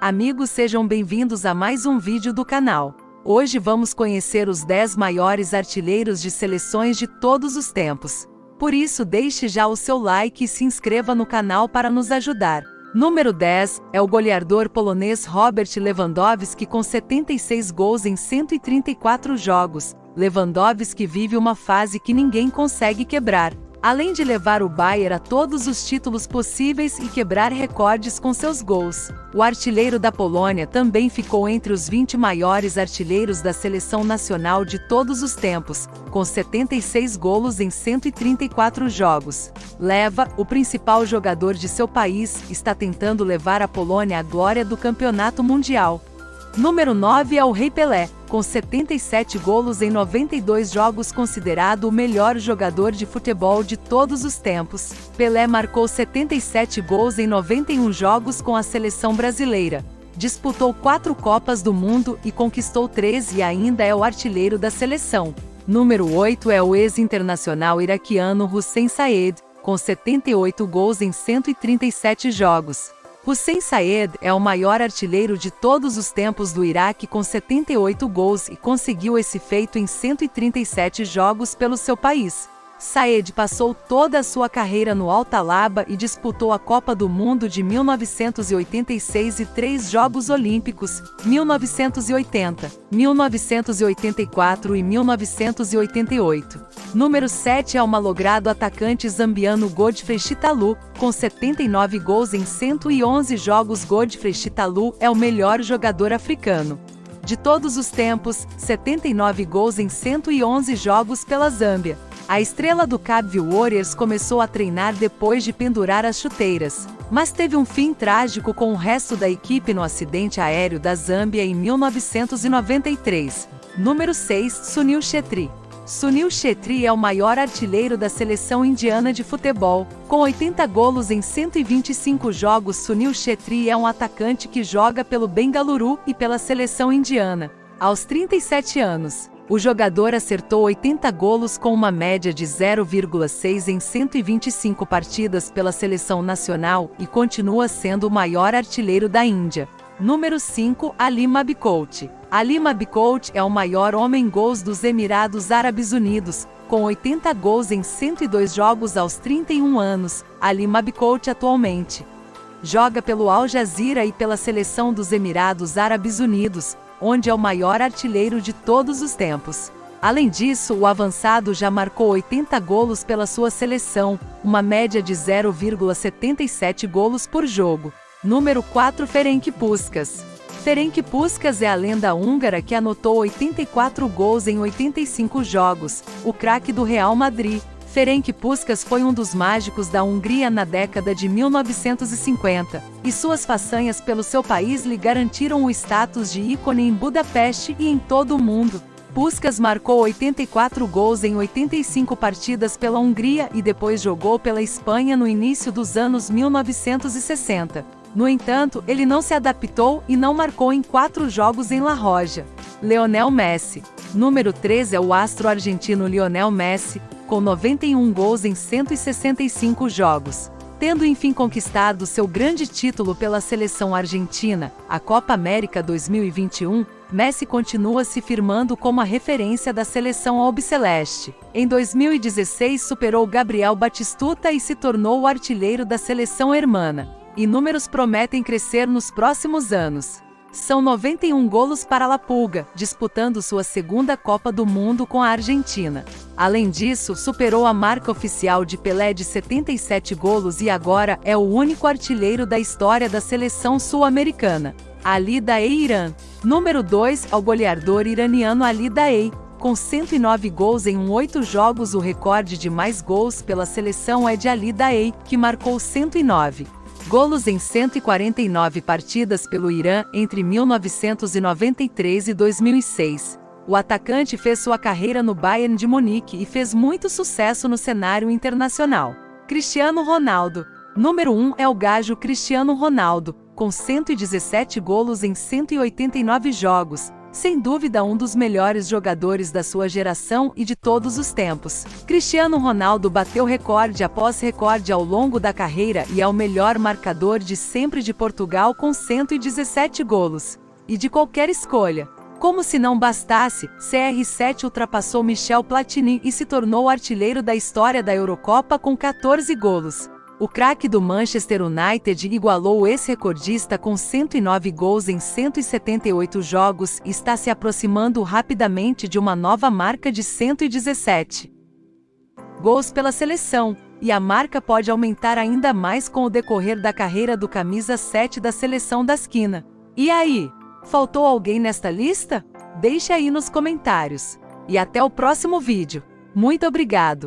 Amigos sejam bem-vindos a mais um vídeo do canal. Hoje vamos conhecer os 10 maiores artilheiros de seleções de todos os tempos. Por isso deixe já o seu like e se inscreva no canal para nos ajudar. Número 10 é o goleador polonês Robert Lewandowski com 76 gols em 134 jogos. Lewandowski vive uma fase que ninguém consegue quebrar além de levar o Bayern a todos os títulos possíveis e quebrar recordes com seus gols. O artilheiro da Polônia também ficou entre os 20 maiores artilheiros da seleção nacional de todos os tempos, com 76 golos em 134 jogos. Leva, o principal jogador de seu país, está tentando levar a Polônia à glória do campeonato mundial. Número 9 é o Rei Pelé, com 77 golos em 92 jogos considerado o melhor jogador de futebol de todos os tempos. Pelé marcou 77 gols em 91 jogos com a seleção brasileira. Disputou quatro Copas do Mundo e conquistou três e ainda é o artilheiro da seleção. Número 8 é o ex-internacional iraquiano Hussein Saed, com 78 gols em 137 jogos. Hussein Saed é o maior artilheiro de todos os tempos do Iraque com 78 gols e conseguiu esse feito em 137 jogos pelo seu país. Saed passou toda a sua carreira no Altalaba e disputou a Copa do Mundo de 1986 e três Jogos Olímpicos, 1980, 1984 e 1988. Número 7 é o malogrado atacante zambiano Godfrey Chitalu, com 79 gols em 111 jogos Godfrey Chitalu é o melhor jogador africano. De todos os tempos, 79 gols em 111 jogos pela Zâmbia. A estrela do Cabo Warriors começou a treinar depois de pendurar as chuteiras, mas teve um fim trágico com o resto da equipe no acidente aéreo da Zâmbia em 1993. Número 6, Sunil Chetri. Sunil Chetri é o maior artilheiro da seleção indiana de futebol. Com 80 golos em 125 jogos, Sunil Chetri é um atacante que joga pelo Bengaluru e pela seleção indiana. Aos 37 anos, o jogador acertou 80 golos com uma média de 0,6 em 125 partidas pela seleção nacional e continua sendo o maior artilheiro da Índia. Número 5, Ali Mabikout. Ali Mabikout é o maior homem-gols dos Emirados Árabes Unidos, com 80 gols em 102 jogos aos 31 anos. Ali Mabikout atualmente joga pelo Al Jazeera e pela seleção dos Emirados Árabes Unidos, onde é o maior artilheiro de todos os tempos. Além disso, o avançado já marcou 80 golos pela sua seleção, uma média de 0,77 golos por jogo. Número 4 Ferenc Puskas Ferenc Puskas é a lenda húngara que anotou 84 gols em 85 jogos, o craque do Real Madrid, Ferenc Puskas foi um dos mágicos da Hungria na década de 1950, e suas façanhas pelo seu país lhe garantiram o status de ícone em Budapeste e em todo o mundo. Puskas marcou 84 gols em 85 partidas pela Hungria e depois jogou pela Espanha no início dos anos 1960. No entanto, ele não se adaptou e não marcou em quatro jogos em La Roja. Leonel Messi. Número 3 é o astro argentino Lionel Messi, com 91 gols em 165 jogos. Tendo enfim conquistado seu grande título pela seleção argentina, a Copa América 2021, Messi continua se firmando como a referência da seleção albiceleste. Em 2016 superou Gabriel Batistuta e se tornou o artilheiro da seleção hermana. E números prometem crescer nos próximos anos. São 91 golos para La Pulga, disputando sua segunda Copa do Mundo com a Argentina. Além disso, superou a marca oficial de Pelé de 77 golos e agora é o único artilheiro da história da seleção sul-americana. Ali Daei Irã. Número 2 ao goleador iraniano Ali Daei. Com 109 gols em 8 jogos, o recorde de mais gols pela seleção é de Ali Daei, que marcou 109 golos em 149 partidas pelo Irã entre 1993 e 2006. O atacante fez sua carreira no Bayern de Munique e fez muito sucesso no cenário internacional. Cristiano Ronaldo. Número 1 é o gajo Cristiano Ronaldo, com 117 golos em 189 jogos. Sem dúvida um dos melhores jogadores da sua geração e de todos os tempos. Cristiano Ronaldo bateu recorde após recorde ao longo da carreira e é o melhor marcador de sempre de Portugal com 117 golos. E de qualquer escolha. Como se não bastasse, CR7 ultrapassou Michel Platini e se tornou artilheiro da história da Eurocopa com 14 golos. O craque do Manchester United igualou o ex-recordista com 109 gols em 178 jogos e está se aproximando rapidamente de uma nova marca de 117 gols pela seleção, e a marca pode aumentar ainda mais com o decorrer da carreira do camisa 7 da seleção da esquina. E aí, faltou alguém nesta lista? Deixe aí nos comentários. E até o próximo vídeo. Muito obrigado!